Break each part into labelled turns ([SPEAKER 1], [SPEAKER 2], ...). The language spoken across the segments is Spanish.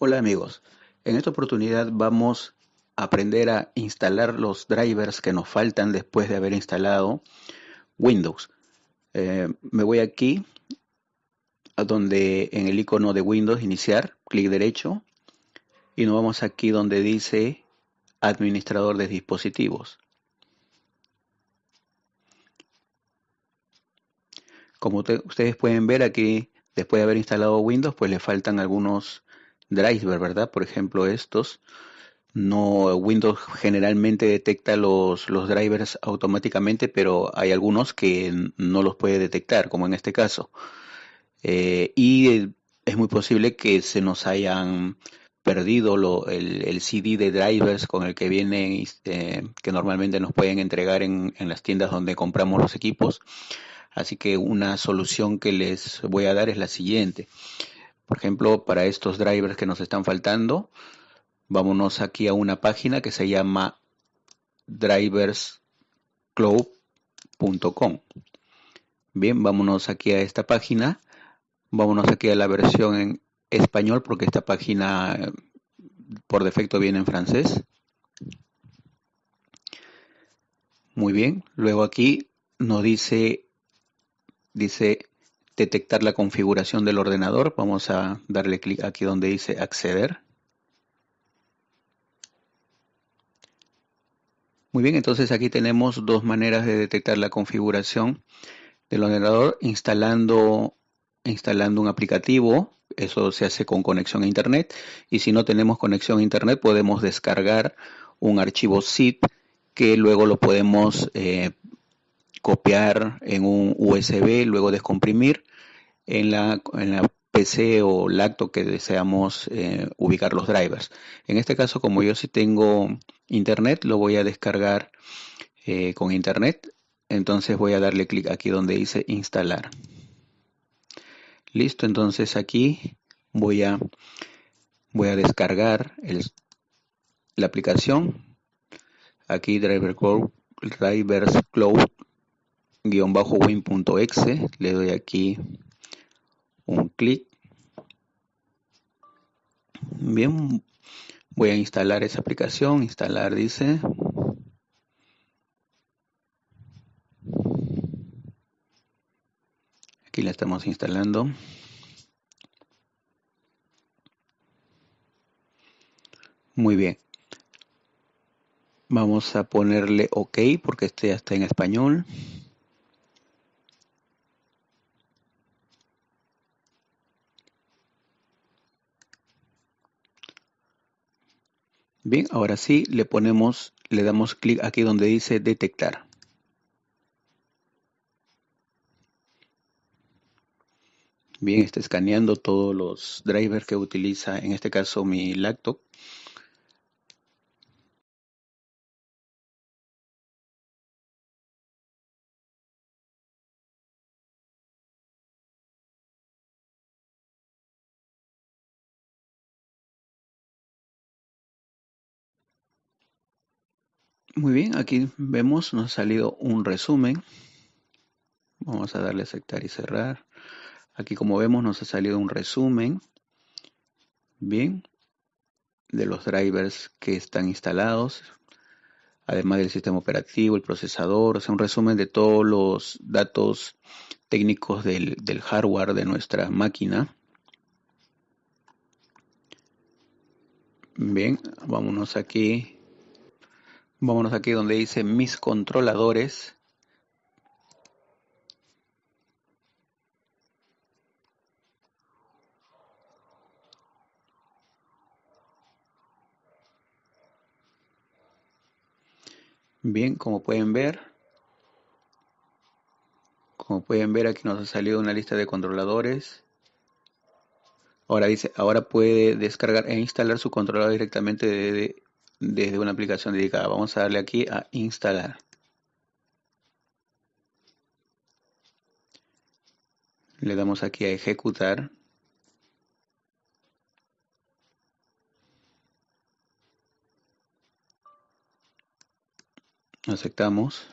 [SPEAKER 1] Hola amigos, en esta oportunidad vamos a aprender a instalar los drivers que nos faltan después de haber instalado Windows. Eh, me voy aquí a donde en el icono de Windows iniciar, clic derecho y nos vamos aquí donde dice administrador de dispositivos. Como ustedes pueden ver aquí, después de haber instalado Windows, pues le faltan algunos drivers, ¿verdad? Por ejemplo, estos. No, Windows generalmente detecta los, los drivers automáticamente, pero hay algunos que no los puede detectar, como en este caso. Eh, y es muy posible que se nos hayan perdido el, CD de drivers con el que vienen, eh, que normalmente nos pueden entregar en, en las tiendas donde compramos los equipos. Así que una solución que les voy a dar es la siguiente. Por ejemplo, para estos drivers que nos están faltando, vámonos aquí a una página que se llama driverscloud.com. Bien, vámonos aquí a esta página. Vámonos aquí a la versión en español porque esta página por defecto viene en francés. Muy bien, luego aquí nos dice dice detectar la configuración del ordenador. Vamos a darle clic aquí donde dice acceder. Muy bien, entonces aquí tenemos dos maneras de detectar la configuración del ordenador instalando, instalando un aplicativo. Eso se hace con conexión a internet. Y si no tenemos conexión a internet, podemos descargar un archivo zip que luego lo podemos eh, copiar en un USB, luego descomprimir en la, en la PC o lacto que deseamos eh, ubicar los drivers. En este caso, como yo sí tengo internet, lo voy a descargar eh, con internet. Entonces voy a darle clic aquí donde dice instalar. Listo, entonces aquí voy a, voy a descargar la aplicación. Aquí Driver Cloud, Drivers Cloud win.exe, le doy aquí clic. Bien, voy a instalar esa aplicación, instalar dice. Aquí la estamos instalando. Muy bien. Vamos a ponerle OK porque este ya está en español. Bien, ahora sí le ponemos, le damos clic aquí donde dice detectar. Bien, está escaneando todos los drivers que utiliza, en este caso mi laptop. Muy bien, aquí vemos, nos ha salido un resumen. Vamos a darle a aceptar y cerrar. Aquí como vemos nos ha salido un resumen. Bien, de los drivers que están instalados. Además del sistema operativo, el procesador, o sea, un resumen de todos los datos técnicos del, del hardware de nuestra máquina. Bien, vámonos aquí Vámonos aquí donde dice mis controladores. Bien, como pueden ver, como pueden ver aquí nos ha salido una lista de controladores. Ahora dice, ahora puede descargar e instalar su controlador directamente de desde una aplicación dedicada. Vamos a darle aquí a instalar. Le damos aquí a ejecutar. Aceptamos.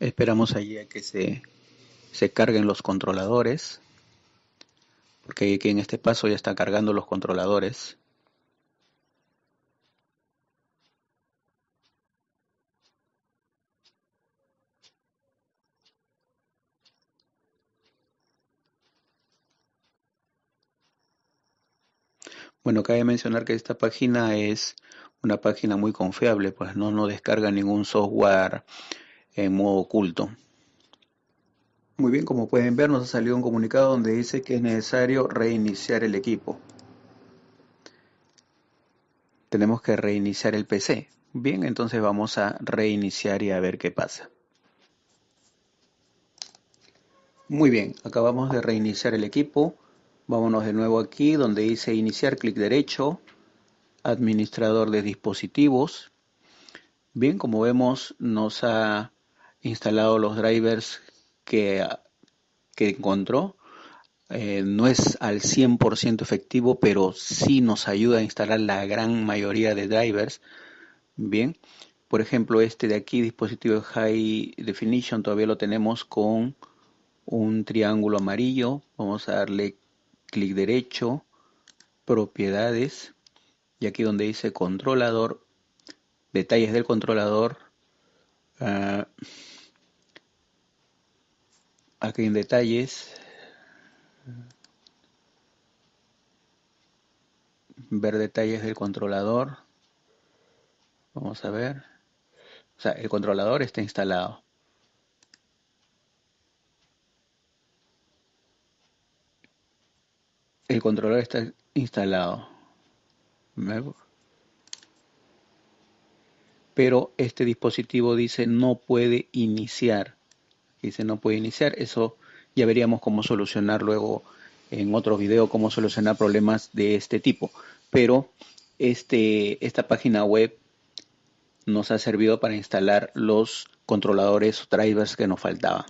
[SPEAKER 1] Esperamos allí a que se, se carguen los controladores, porque aquí en este paso ya está cargando los controladores. Bueno, cabe mencionar que esta página es una página muy confiable, pues no, no descarga ningún software en modo oculto. Muy bien, como pueden ver nos ha salido un comunicado donde dice que es necesario reiniciar el equipo. Tenemos que reiniciar el PC. Bien, entonces vamos a reiniciar y a ver qué pasa. Muy bien, acabamos de reiniciar el equipo. Vámonos de nuevo aquí donde dice iniciar, clic derecho, administrador de dispositivos. Bien, como vemos nos ha instalado los drivers que, que encontró. Eh, no es al 100% efectivo, pero sí nos ayuda a instalar la gran mayoría de drivers. Bien, por ejemplo, este de aquí, dispositivo High Definition, todavía lo tenemos con un triángulo amarillo. Vamos a darle clic derecho, propiedades, y aquí donde dice controlador, detalles del controlador, uh, aquí en detalles, ver detalles del controlador, vamos a ver, o sea, el controlador está instalado. El controlador está instalado. Pero este dispositivo dice no puede iniciar. Dice no puede iniciar. Eso ya veríamos cómo solucionar luego en otro video cómo solucionar problemas de este tipo. Pero este, esta página web nos ha servido para instalar los controladores o drivers que nos faltaban.